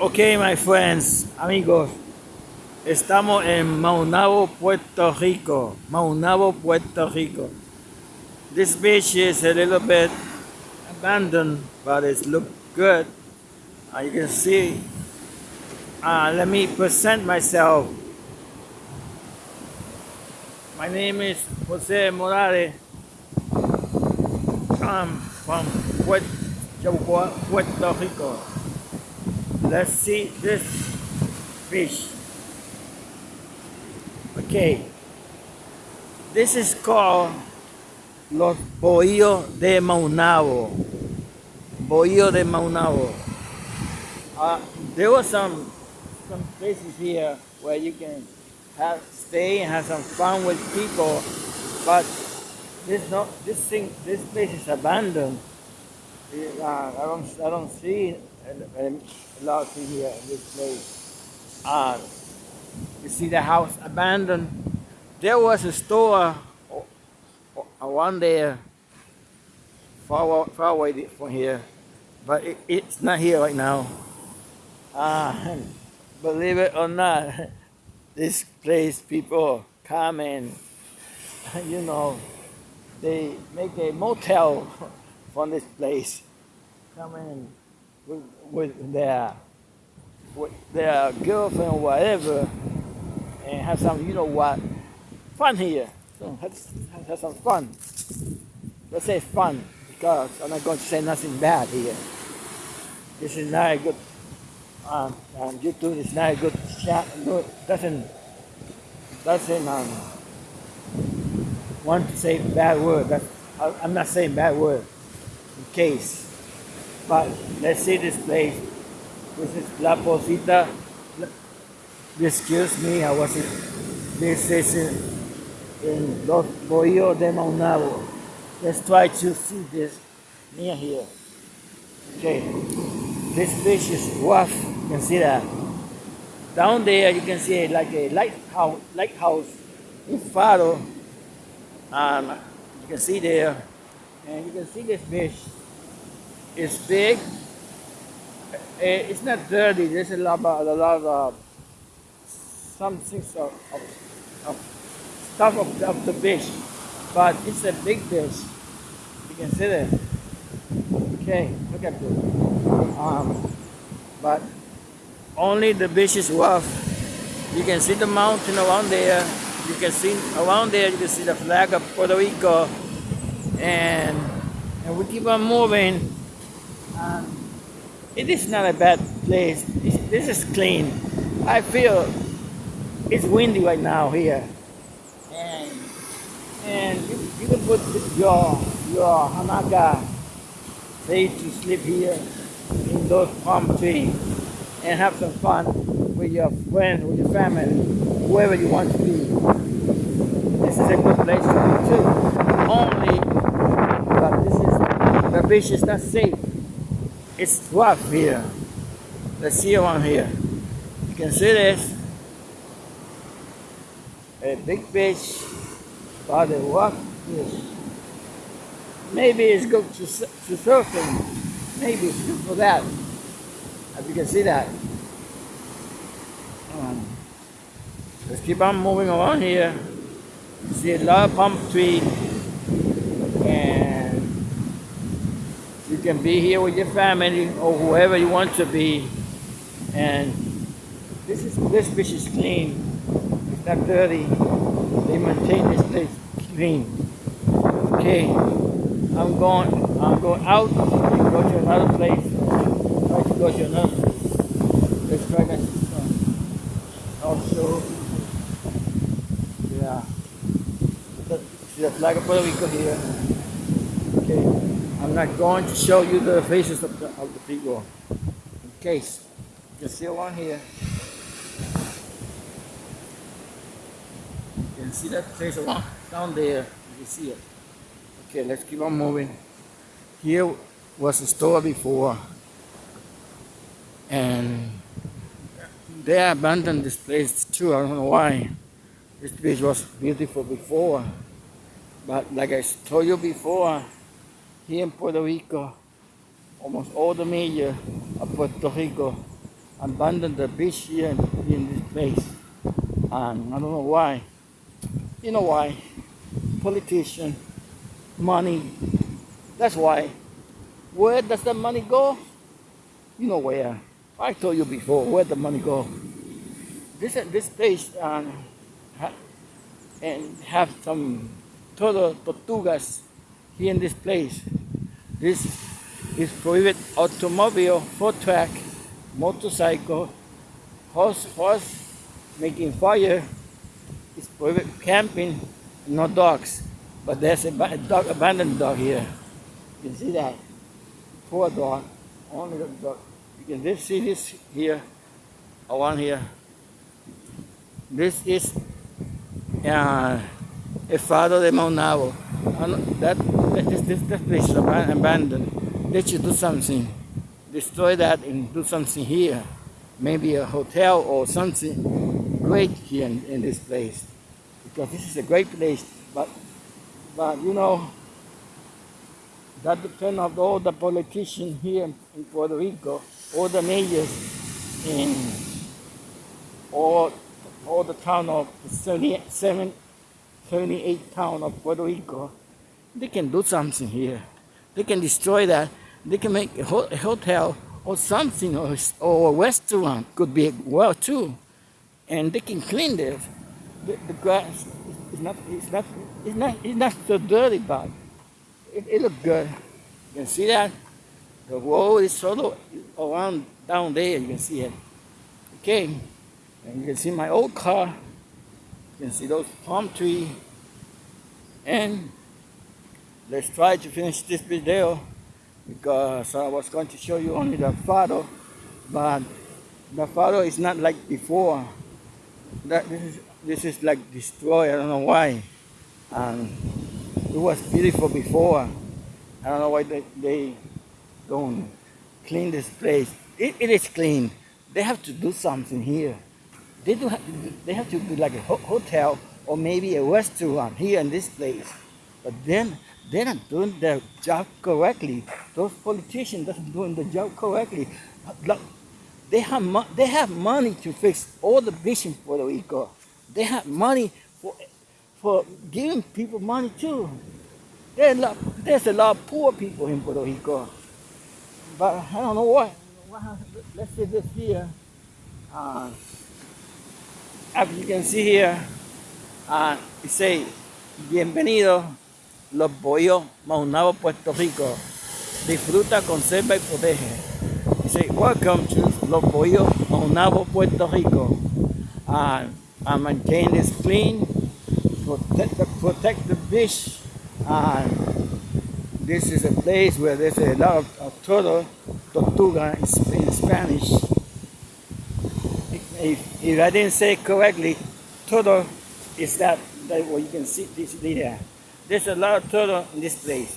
Ok, my friends, amigos, estamos en Maunabo, Puerto Rico. Maunabo, Puerto Rico. This beach is a little bit abandoned, but it looks good. You can see. Uh, let me present myself. My name is Jose Morales. I'm from Puerto Rico. Let's see this fish. Okay. This is called Los Bohíos de Maunabo. Bohío de Maunabo. Uh, there were some some places here where you can have stay and have some fun with people, but this not this thing this place is abandoned. Uh, I don't I don't see a, a lot here in this place. Uh, you see the house abandoned. There was a store one there far, far away from here, but it, it's not here right now. Uh, believe it or not, this place people come and, you know, they make a motel from this place. Come in with, their with their girlfriend or whatever and have some, you know what, fun here. So have, have some fun. Let's say fun because I'm not going to say nothing bad here. This is not a good, um, um, YouTube is not a good chat, good, doesn't, doesn't um, want to say bad word. That's, I'm not saying bad word in case. But let's see this place. This is La Posita. Excuse me, I was it. This is in, in Los Bohíos de Maunabo. Let's try to see this near here. Okay, this fish is rough. You can see that. Down there, you can see like a lighthouse, lighthouse in Faro. Um, you can see there, and you can see this fish it's big. Eh, it's not dirty. There's a lot of, a lot of some things of, of, of stuff of, of the fish, but it's a big fish. You can see it. Okay, look at this. Um, but only the fish is rough. You can see the mountain around there. You can see around there. You can see the flag of Puerto Rico, and and we keep on moving. Um, it is not a bad place. this is clean. I feel it's windy right now here, and and you, you can put your your hamaka place to sleep here in those palm trees and have some fun with your friends, with your family, whoever you want to be. This is a good place to be too. Only, but this is the beach is not safe it's rough here. Let's see around here. You can see this. A big fish, but a rough fish. Maybe it's good to, to surfing. Maybe it's good for that. As you can see that. Um, let's keep on moving around here. You see a lot of palm tree You can be here with your family or whoever you want to be. And this is this fish is clean. It's not dirty. They maintain this place clean. Okay. I'm going I'm going out and go to another place. Try to go to another place. Let's try that. Also yeah. Flag of Puerto Rico here. I'm not going to show you the faces of the, of the people in case. You can see one here. You can see that face one down there. You can see it. Okay, let's keep on moving. Here was a store before and they abandoned this place too. I don't know why. This place was beautiful before. But like I told you before, here in Puerto Rico, almost all the major of Puerto Rico abandoned the beach here in, this place. And I don't know why. You know why? Politician, money. That's why. Where does the money go? You know where. I told you before where the money go. This this place um, and have some total tortugas here in this place. This is prohibited automobile, foot track, motorcycle, horse, horse making fire. It's prohibited camping, no dogs. But there's a dog, abandoned dog here. You can see that. Poor dog. Only dog. You can just see this here, one here. This is uh, a Faro de Maunabo. That, this, this, this place is abandoned. They should do something. Destroy that and do something here. Maybe a hotel or something great here in, in this place. Because this is a great place. But, but you know, that depends on all the politicians here in Puerto Rico, all the mayors in all, all the town of 77, 78 town of Puerto Rico. They can do something here. They can destroy that. They can make a, ho a hotel or something or, or a restaurant could be well too. And they can clean this. The, the grass is not, it's not, it's not, it's not so dirty, but it, it looks good. You can see that. The road is sort around down there. You can see it. Okay. And you can see my old car. You can see those palm trees. And let's try to finish this video because I was going to show you only the photo, but the photo is not like before. That this is this is like destroyed. I don't know why. And it was beautiful before. I don't know why they, they don't clean this place. It, it is clean. They have to do something here. They do. Have, they have to do like a ho hotel or maybe a restaurant here in this place. But then they're not doing their job correctly. Those politicians aren't doing the job correctly. Look, they have they have money to fix all the vision in Puerto Rico. They have money for for giving people money too. There's a lot, there's a lot of poor people in Puerto Rico. But I don't know what. Let's say this here. Uh, as you can see here, uh, it say, bienvenido los Bohíos Maunabo, Puerto Rico. Disfruta, conserva y protege. Say, welcome to Los Bohíos Maunabo, Puerto Rico. Uh, I maintain this clean, protect the, protect the fish, and this is a place where there's a lot of, of turtle, tortuga in, in Spanish. If, if, I didn't say correctly, turtle is that, that what you can see this there. There's a lot of turtle in this place.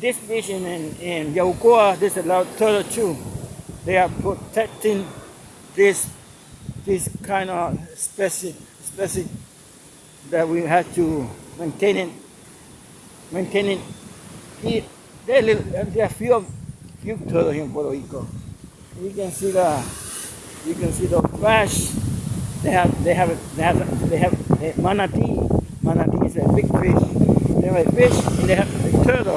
This beach in, in Yabucoa, there's a lot of turtle too. They are protecting this this kind of species, species that we have to maintain it, maintain it. He, there, there are few, few turtles in Puerto Rico. You can see the, you can see the trash. They have, they have, they have, they have, they have manatee. Manatee is a big fish. A fish and they have a turtle,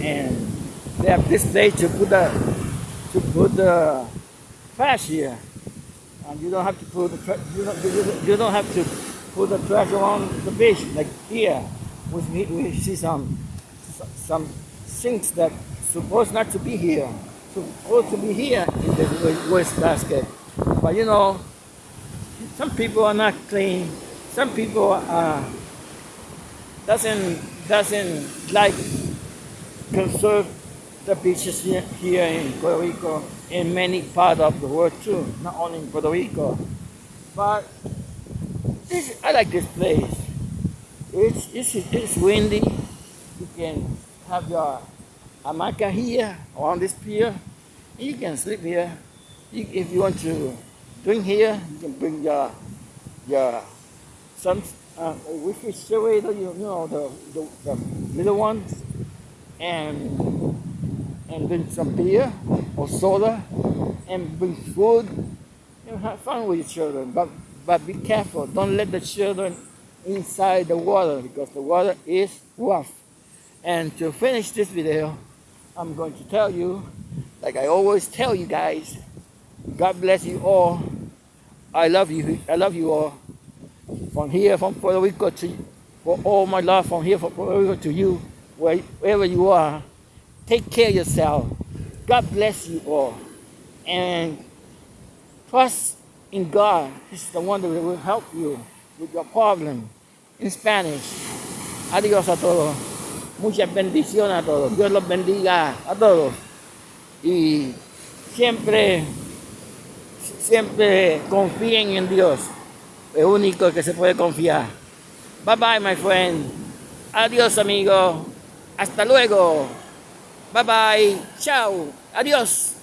and they have this place to put the, to put the trash here. And you don't have to put the you don't, you don't have to put the trash on the beach like here. We, we see some some things that supposed not to be here, supposed to be here in the waste basket. But you know, some people are not clean. Some people are doesn't doesn't like conserve the beaches here, here in Puerto Rico, in many parts of the world too, not only in Puerto Rico. But this, I like this place. It's, it's, it's windy. You can have your hamaca here on this pier. You can sleep here. You, if you want to drink here, you can bring your your some uh, refrigerator, you, you know, the, the, the little ones, and and bring some beer or soda and bring food. and have fun with your children, but but be careful. Don't let the children inside the water because the water is rough. And to finish this video, I'm going to tell you, like I always tell you guys, God bless you all. I love you. I love you all. From here, from Puerto Rico to for all my love from here from Puerto Rico to you, wherever you are. Take care of yourself. God bless you all. And trust in God. He's the one that will help you with your problem. In Spanish. Adiós a todos. Muchas bendiciones a todos. Dios los bendiga a todos. Y siempre, siempre confíen en Dios. El único que se puede confiar. Bye bye, my friend. Adiós, amigo. Hasta luego. Bye bye. Chao. Adiós.